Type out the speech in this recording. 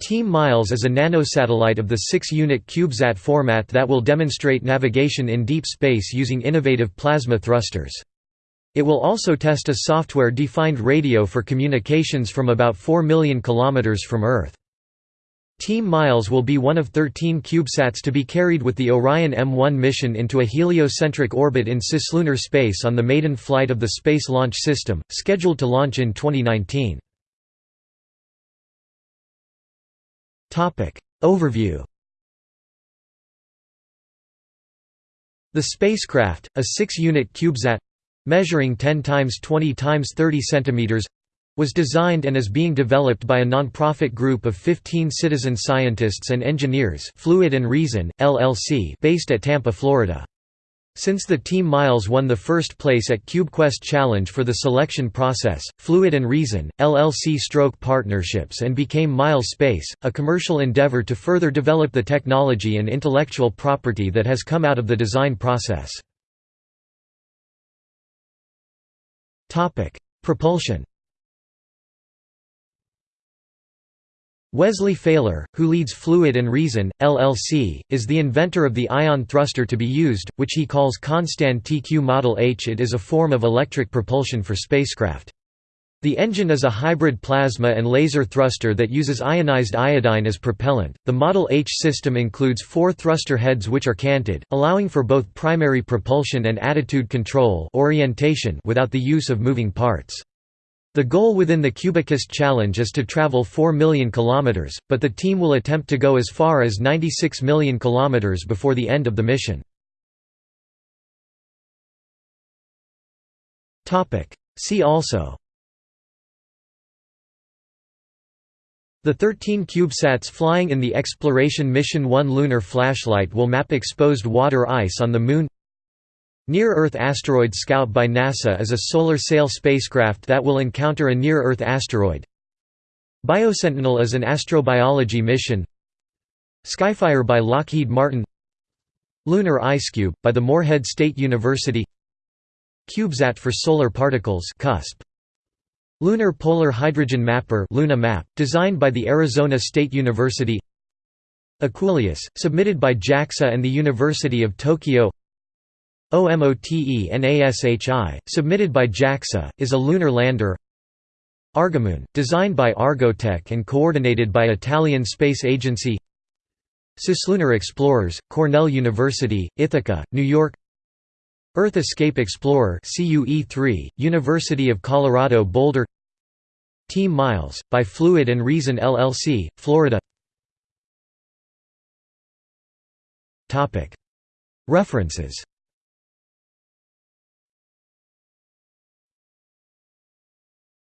Team Miles is a nanosatellite of the 6-unit CubeSat format that will demonstrate navigation in deep space using innovative plasma thrusters. It will also test a software-defined radio for communications from about 4 million kilometers from Earth. Team Miles will be one of 13 CubeSats to be carried with the Orion M1 mission into a heliocentric orbit in cislunar space on the maiden flight of the Space Launch System, scheduled to launch in 2019. Overview The spacecraft, a 6-unit CubeSat measuring 10 times 20 times 30 centimeters, was designed and is being developed by a non-profit group of 15 citizen scientists and engineers Fluid and Reason, LLC based at Tampa, Florida. Since the Team Miles won the first place at CubeQuest Challenge for the selection process, Fluid and Reason, LLC stroke partnerships and became Miles Space, a commercial endeavor to further develop the technology and intellectual property that has come out of the design process. Propulsion Wesley Faler, who leads Fluid and Reason, LLC, is the inventor of the ion thruster to be used, which he calls Constan TQ Model H. It is a form of electric propulsion for spacecraft. The engine is a hybrid plasma and laser thruster that uses ionized iodine as propellant. The Model H system includes four thruster heads which are canted, allowing for both primary propulsion and attitude control orientation without the use of moving parts. The goal within the CubeQuest challenge is to travel 4 million kilometers, but the team will attempt to go as far as 96 million kilometers before the end of the mission. See also. The 13 CubeSats flying in the Exploration Mission 1 lunar flashlight will map exposed water ice on the Moon Near-Earth Asteroid Scout by NASA is a solar sail spacecraft that will encounter a near-Earth asteroid. Biosentinel is an astrobiology mission. Skyfire by Lockheed Martin. Lunar IceCube, by the Morehead State University. CubeSat for Solar Particles CUSP. Lunar Polar Hydrogen Mapper Luna Map, designed by the Arizona State University. EQUULEUS, submitted by JAXA and the University of Tokyo OMOTE-NASHI, submitted by JAXA, is a lunar lander. Argomoon, designed by Argotec and coordinated by Italian Space Agency. Cislunar Explorers, Cornell University, Ithaca, New York. Earth Escape Explorer CUE-3, University of Colorado Boulder. Team Miles, by Fluid and Reason LLC, Florida. References